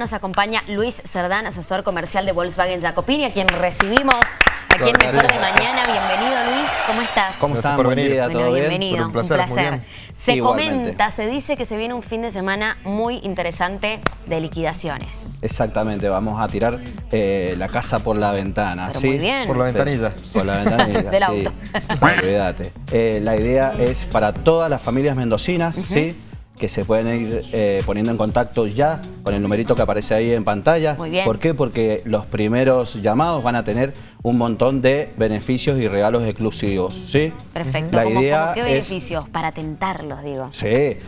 nos acompaña Luis Cerdán, asesor comercial de Volkswagen Jacopini, a quien recibimos aquí en Mejor de Mañana. Bienvenido Luis, ¿cómo estás? ¿Cómo estás? por venir. Día, Bueno, ¿Todo bien? bienvenido, Un placer, muy bien. Se Igualmente. comenta, se dice que se viene un fin de semana muy interesante de liquidaciones. Exactamente, vamos a tirar eh, la casa por la ventana. Pero ¿sí? muy bien. Por la ventanilla. Por la ventanilla, Del sí. auto. Olvídate. Eh, la idea es para todas las familias mendocinas, ¿sí? Que se pueden ir eh, poniendo en contacto ya con el numerito que aparece ahí en pantalla. Muy bien. ¿Por qué? Porque los primeros llamados van a tener un montón de beneficios y regalos exclusivos. ¿sí? Perfecto. La ¿Cómo, idea cómo qué es- beneficios? Para tentarlos, digo. Sí,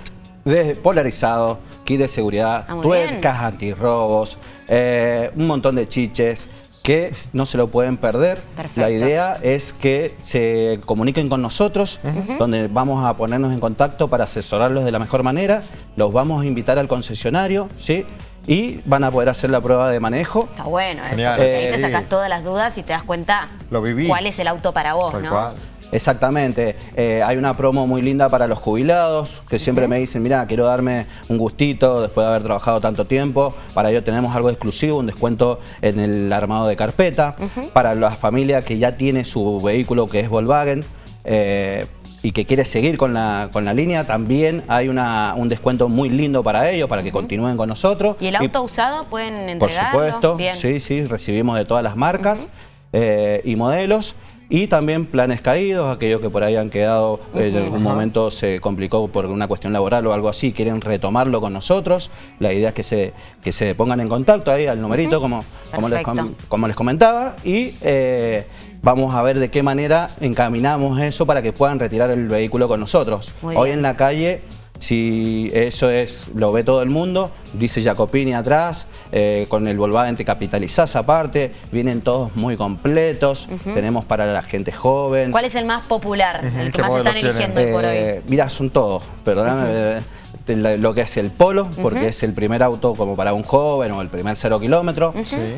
desde polarizado, kit de seguridad, Ah, tuercas antirrobos, eh, un montón de chiches que no se lo pueden perder. Perfecto. La idea es que se comuniquen con nosotros, donde vamos a ponernos en contacto para asesorarlos de la mejor manera. Los vamos a invitar al concesionario, ¿sí? Y van a poder hacer la prueba de manejo. Está bueno eso. Genial. ahí Eh, te sí. sacas todas las dudas y te das cuenta Lo cuál es el auto para vos, Tal ¿no? cual. Exactamente, Eh, hay una promo muy linda para los jubilados que siempre me dicen, mira, quiero darme un gustito después de haber trabajado tanto tiempo, para ello tenemos algo exclusivo, un descuento en el armado de carpeta, para la familia que ya tiene su vehículo que es Volkswagen, eh, y que quiere seguir con la, con la línea, también hay una, un descuento muy lindo para ellos, para que continúen con nosotros. ¿Y el auto usado pueden Por entregarlo? supuesto, Bien. sí, sí, recibimos de todas las marcas eh, y modelos. Y también planes caídos, aquellos que por ahí han quedado, eh, en algún momento se complicó por una cuestión laboral o algo así, quieren retomarlo con nosotros. La idea es que se, que se pongan en contacto ahí al numerito, como, como, les, como les comentaba, y eh, vamos a ver de qué manera encaminamos eso para que puedan retirar el vehículo con nosotros. Muy Hoy bien. en la calle si eso es lo ve todo el mundo, dice Jacopini atrás, eh, con el Volkswagen te capitalizás aparte, vienen todos muy completos, tenemos para la gente joven. ¿Cuál es el más popular? El que ¿Qué más están eligiendo hoy por hoy. Eh, Mirá, son todos, perdóname, te- lo que es el Polo, porque es el primer auto como para un joven o el primer cero kilómetro.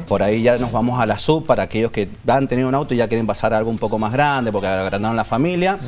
Por ahí ya nos vamos a la sub para aquellos que han tenido un auto y ya quieren pasar a algo un poco más grande porque agrandaron la familia.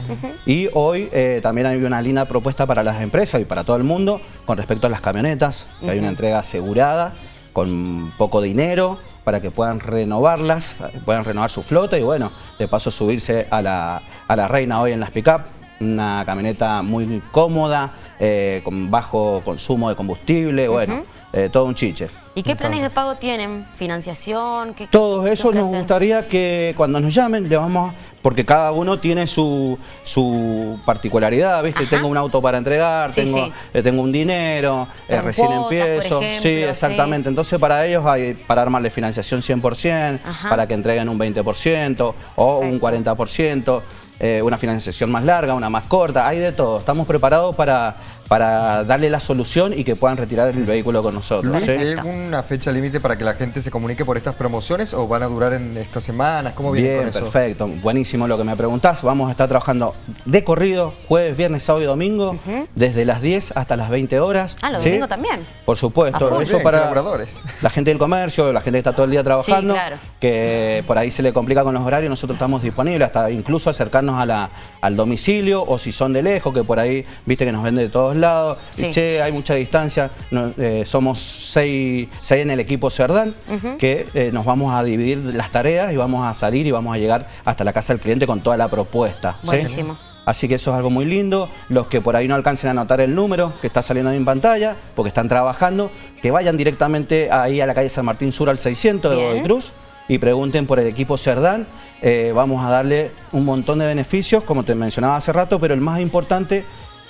Y hoy eh, también hay una linda propuesta para las empresas y para todo el mundo con respecto a las camionetas, que hay una entrega asegurada con poco dinero para que puedan renovarlas, puedan renovar su flota y bueno, de paso subirse a la, a la reina hoy en las pick-up. Una camioneta muy cómoda, eh, con bajo consumo de combustible, bueno, eh, todo un chiche. ¿Y qué planes de pago tienen? ¿Financiación? ¿Qué, Todo qué eso nos gustaría que cuando nos llamen le vamos a- porque cada uno tiene su, su particularidad, ¿viste? Ajá. Tengo un auto para entregar, Sí, tengo, sí. eh, tengo un dinero, eh, recién cuotas, empiezo. ejemplo, sí, sí. exactamente. Entonces para ellos hay para armarle financiación 100%, Ajá. para que entreguen un 20% o un Perfecto. 40%. Eh, una financiación más larga, una más corta, hay de todo. Estamos preparados para, para darle la solución y que puedan retirar el vehículo con nosotros. ¿sí? ¿hay alguna fecha límite para que la gente se comunique por estas promociones o van a durar en estas semanas? ¿Cómo viene Bien, con eso? perfecto. Buenísimo lo que me preguntás. Vamos a estar trabajando de corrido, jueves, viernes, sábado y domingo, desde las 10 hasta las 20 horas. Ah, los ¿sí? domingos también. Por supuesto. full. Eso Bien, para colaboradores. la gente del comercio, la gente que está todo el día trabajando, Sí, claro. que por ahí se le complica con los horarios, nosotros estamos disponibles hasta incluso acercarnos a la, al domicilio o si son de lejos, que por ahí, viste que nos vende de todos lados, Sí. che, hay mucha distancia, no, eh, somos seis, seis en el equipo Cerdán, que eh, nos vamos a dividir las tareas y vamos a salir y vamos a llegar hasta la casa del cliente con toda la propuesta. ¿sí? Buenísimo. Así que eso es algo muy lindo. Los que por ahí no alcancen a anotar el número que está saliendo ahí en pantalla, porque están trabajando, que vayan directamente ahí a la calle San Martín Sur al 600 de. Godoy Cruz y pregunten por el equipo Cerdán. Eh, vamos a darle un montón de beneficios, como te mencionaba hace rato, pero el más importante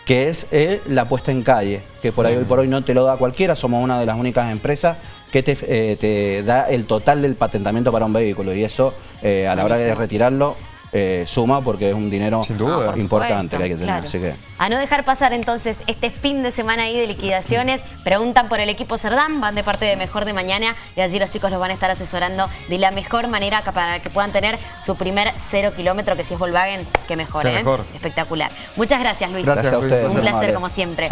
que es eh, la puesta en calle, que por ahí hoy por hoy no te lo da cualquiera, somos una de las únicas empresas que te, eh, te da el total del patentamiento para un vehículo y eso eh, a la hora de retirarlo eh, suma porque es un dinero Sin duda. Ah, por importante supuesto, que hay que tener. claro. Así que A no dejar pasar entonces este fin de semana ahí de liquidaciones. Preguntan por el equipo Cerdán, van de parte de Mejor de Mañana y allí los chicos los van a estar asesorando de la mejor manera para que puedan tener su primer cero kilómetro, que si es Volkswagen, que mejor, Qué ¿eh? mejor. Espectacular. Muchas gracias, Luis. Gracias, gracias a ustedes. Un placer como siempre.